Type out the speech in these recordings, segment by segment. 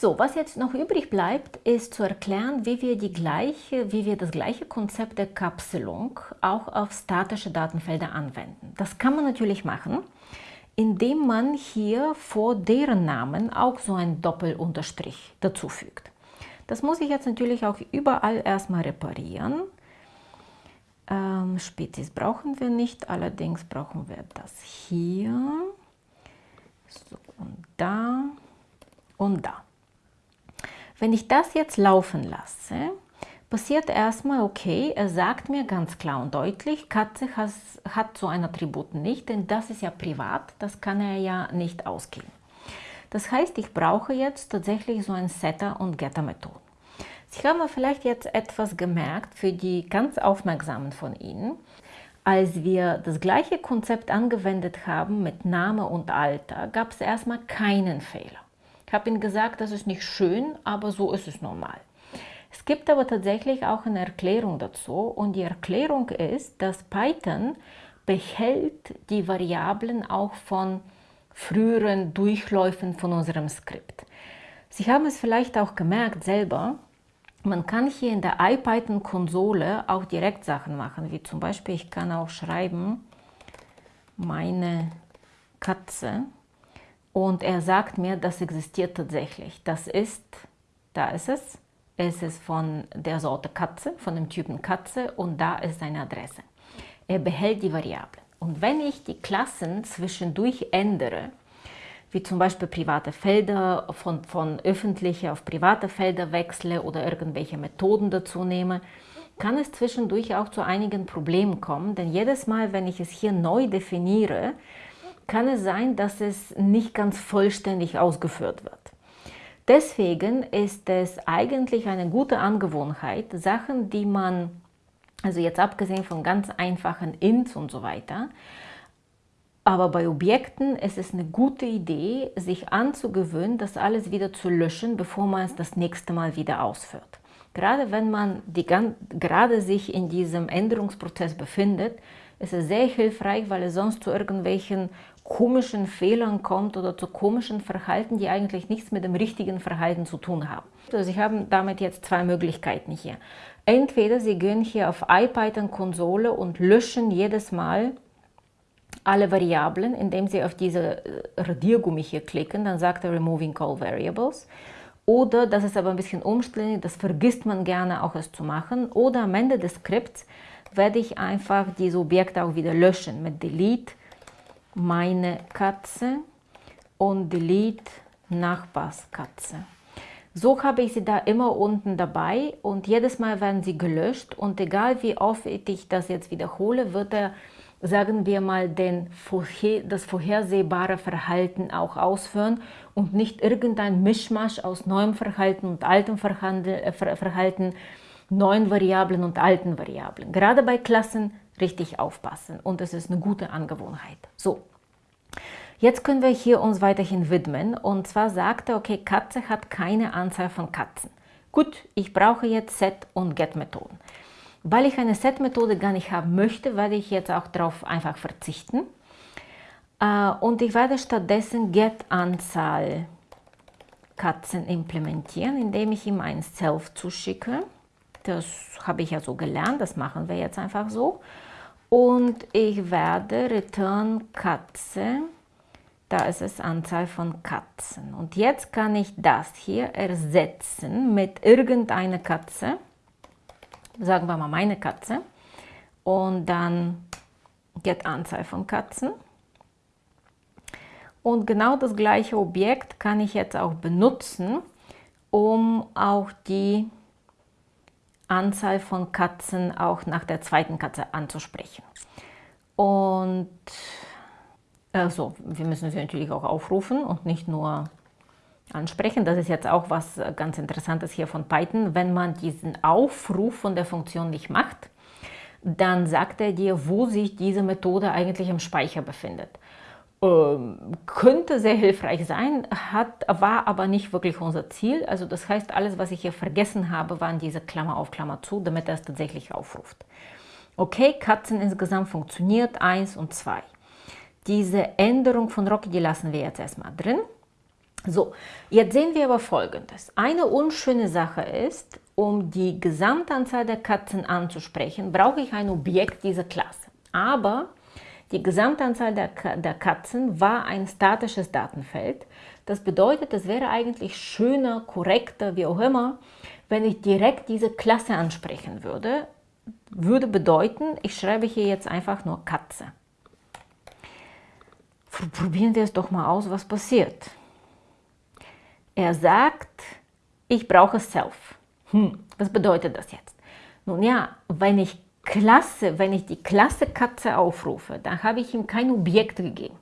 So, was jetzt noch übrig bleibt, ist zu erklären, wie wir, die gleiche, wie wir das gleiche Konzept der Kapselung auch auf statische Datenfelder anwenden. Das kann man natürlich machen, indem man hier vor deren Namen auch so ein Doppelunterstrich dazufügt. Das muss ich jetzt natürlich auch überall erstmal reparieren. Ähm, Spezies brauchen wir nicht, allerdings brauchen wir das hier. So, und da und da. Wenn ich das jetzt laufen lasse, passiert erstmal, okay, er sagt mir ganz klar und deutlich, Katze has, hat so ein Attribut nicht, denn das ist ja privat, das kann er ja nicht ausgeben. Das heißt, ich brauche jetzt tatsächlich so ein Setter- und Getter-Methoden. Sie haben vielleicht jetzt etwas gemerkt für die ganz Aufmerksamen von Ihnen. Als wir das gleiche Konzept angewendet haben mit Name und Alter, gab es erstmal keinen Fehler. Ich habe Ihnen gesagt, das ist nicht schön, aber so ist es normal. Es gibt aber tatsächlich auch eine Erklärung dazu und die Erklärung ist, dass Python behält die Variablen auch von früheren Durchläufen von unserem Skript. Sie haben es vielleicht auch gemerkt selber, man kann hier in der IPython-Konsole auch direkt Sachen machen, wie zum Beispiel, ich kann auch schreiben, meine Katze und er sagt mir, das existiert tatsächlich. Das ist, da ist es, es ist von der Sorte Katze, von dem Typen Katze und da ist seine Adresse. Er behält die Variablen. Und wenn ich die Klassen zwischendurch ändere, wie zum Beispiel private Felder von, von öffentliche auf private Felder wechsle oder irgendwelche Methoden dazu nehme, kann es zwischendurch auch zu einigen Problemen kommen, denn jedes Mal, wenn ich es hier neu definiere, kann es sein, dass es nicht ganz vollständig ausgeführt wird. Deswegen ist es eigentlich eine gute Angewohnheit, Sachen, die man, also jetzt abgesehen von ganz einfachen Ints und so weiter, aber bei Objekten ist es eine gute Idee, sich anzugewöhnen, das alles wieder zu löschen, bevor man es das nächste Mal wieder ausführt. Gerade wenn man die, gerade sich in diesem Änderungsprozess befindet, ist es sehr hilfreich, weil es sonst zu irgendwelchen komischen Fehlern kommt oder zu komischen Verhalten, die eigentlich nichts mit dem richtigen Verhalten zu tun haben. Also Sie haben damit jetzt zwei Möglichkeiten hier. Entweder Sie gehen hier auf IPython-Konsole und löschen jedes Mal alle Variablen, indem Sie auf diese äh, Radiergummi hier klicken, dann sagt er Removing All Variables. Oder, das ist aber ein bisschen umständlich, das vergisst man gerne auch es zu machen. Oder am Ende des Skripts werde ich einfach diese Objekte auch wieder löschen mit Delete meine Katze und Delete Nachbarskatze. So habe ich sie da immer unten dabei und jedes Mal werden sie gelöscht und egal wie oft ich das jetzt wiederhole, wird er, sagen wir mal, den, das vorhersehbare Verhalten auch ausführen und nicht irgendein Mischmasch aus neuem Verhalten und altem äh, Verhalten, neuen Variablen und alten Variablen. Gerade bei Klassen richtig aufpassen und es ist eine gute Angewohnheit. So, jetzt können wir hier uns weiterhin widmen und zwar sagt er, okay, Katze hat keine Anzahl von Katzen. Gut, ich brauche jetzt Set- und Get-Methoden. Weil ich eine Set-Methode gar nicht haben möchte, werde ich jetzt auch darauf einfach verzichten. Äh, und ich werde stattdessen Get-Anzahl Katzen implementieren, indem ich ihm ein Self zuschicke. Das habe ich ja so gelernt, das machen wir jetzt einfach so und ich werde return Katze, da ist es Anzahl von Katzen. Und jetzt kann ich das hier ersetzen mit irgendeiner Katze, sagen wir mal meine Katze, und dann get Anzahl von Katzen. Und genau das gleiche Objekt kann ich jetzt auch benutzen, um auch die Anzahl von Katzen auch nach der zweiten Katze anzusprechen. Und also, wir müssen sie natürlich auch aufrufen und nicht nur ansprechen. Das ist jetzt auch was ganz Interessantes hier von Python. Wenn man diesen Aufruf von der Funktion nicht macht, dann sagt er dir, wo sich diese Methode eigentlich im Speicher befindet. Ähm, könnte sehr hilfreich sein, hat, war aber nicht wirklich unser Ziel. Also das heißt, alles, was ich hier vergessen habe, waren diese Klammer auf Klammer zu, damit er es tatsächlich aufruft. Okay, Katzen insgesamt funktioniert, 1 und 2. Diese Änderung von Rocky, die lassen wir jetzt erstmal drin. So, jetzt sehen wir aber folgendes. Eine unschöne Sache ist, um die Gesamtanzahl der Katzen anzusprechen, brauche ich ein Objekt dieser Klasse. Aber die Gesamtanzahl der, der Katzen war ein statisches Datenfeld. Das bedeutet, es wäre eigentlich schöner, korrekter, wie auch immer, wenn ich direkt diese Klasse ansprechen würde. Würde bedeuten, ich schreibe hier jetzt einfach nur Katze. Probieren wir es doch mal aus, was passiert. Er sagt, ich brauche Self. Hm, was bedeutet das jetzt? Nun ja, wenn ich Klasse, wenn ich die Klasse Katze aufrufe, dann habe ich ihm kein Objekt gegeben.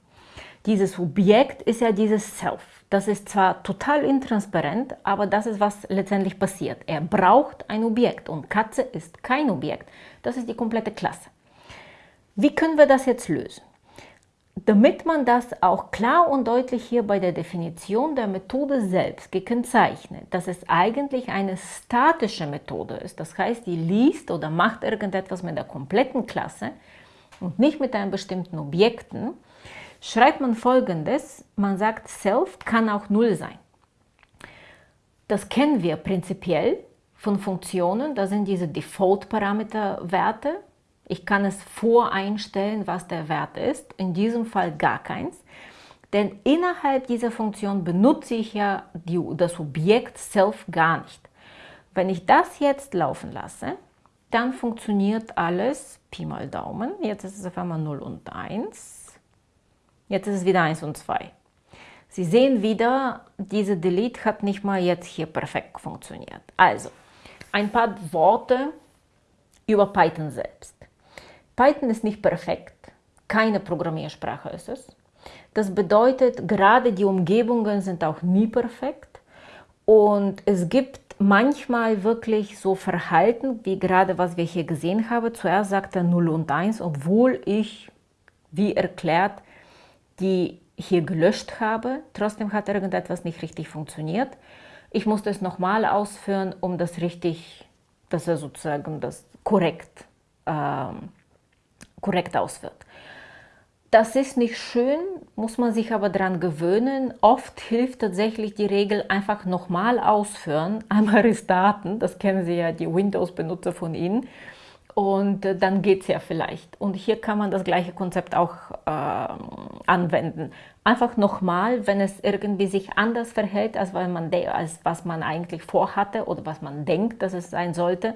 Dieses Objekt ist ja dieses Self. Das ist zwar total intransparent, aber das ist, was letztendlich passiert. Er braucht ein Objekt und Katze ist kein Objekt. Das ist die komplette Klasse. Wie können wir das jetzt lösen? Damit man das auch klar und deutlich hier bei der Definition der Methode selbst gekennzeichnet, dass es eigentlich eine statische Methode ist, das heißt, die liest oder macht irgendetwas mit der kompletten Klasse und nicht mit einem bestimmten Objekten, schreibt man folgendes, man sagt, Self kann auch Null sein. Das kennen wir prinzipiell von Funktionen, da sind diese Default-Parameter-Werte, ich kann es voreinstellen, was der Wert ist, in diesem Fall gar keins. Denn innerhalb dieser Funktion benutze ich ja die, das Objekt self gar nicht. Wenn ich das jetzt laufen lasse, dann funktioniert alles Pi mal Daumen. Jetzt ist es auf einmal 0 und 1. Jetzt ist es wieder 1 und 2. Sie sehen wieder, diese Delete hat nicht mal jetzt hier perfekt funktioniert. Also, ein paar Worte über Python selbst. Python ist nicht perfekt, keine Programmiersprache ist es. Das bedeutet, gerade die Umgebungen sind auch nie perfekt und es gibt manchmal wirklich so Verhalten, wie gerade was wir hier gesehen haben. Zuerst sagt er 0 und 1, obwohl ich, wie erklärt, die hier gelöscht habe. Trotzdem hat irgendetwas nicht richtig funktioniert. Ich musste es nochmal ausführen, um das richtig, dass er sozusagen das korrekt ähm, korrekt ausführt. Das ist nicht schön, muss man sich aber daran gewöhnen. Oft hilft tatsächlich die Regel einfach nochmal ausführen, einmal restarten, das kennen Sie ja, die Windows-Benutzer von Ihnen, und äh, dann geht es ja vielleicht. Und hier kann man das gleiche Konzept auch äh, anwenden. Einfach nochmal, wenn es irgendwie sich anders verhält, als, weil man als was man eigentlich vorhatte oder was man denkt, dass es sein sollte,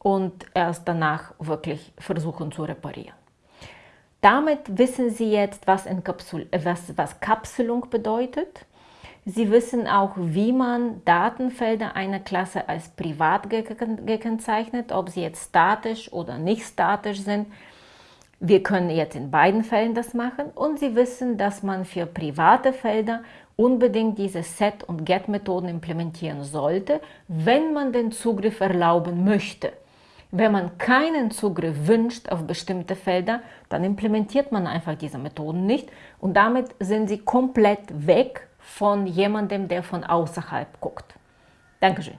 und erst danach wirklich versuchen zu reparieren. Damit wissen Sie jetzt, was, Kapsul was, was Kapselung bedeutet. Sie wissen auch, wie man Datenfelder einer Klasse als privat gekennzeichnet, ob sie jetzt statisch oder nicht statisch sind. Wir können jetzt in beiden Fällen das machen und Sie wissen, dass man für private Felder unbedingt diese Set- und Get-Methoden implementieren sollte, wenn man den Zugriff erlauben möchte. Wenn man keinen Zugriff wünscht auf bestimmte Felder, dann implementiert man einfach diese Methoden nicht und damit sind sie komplett weg von jemandem, der von außerhalb guckt. Dankeschön.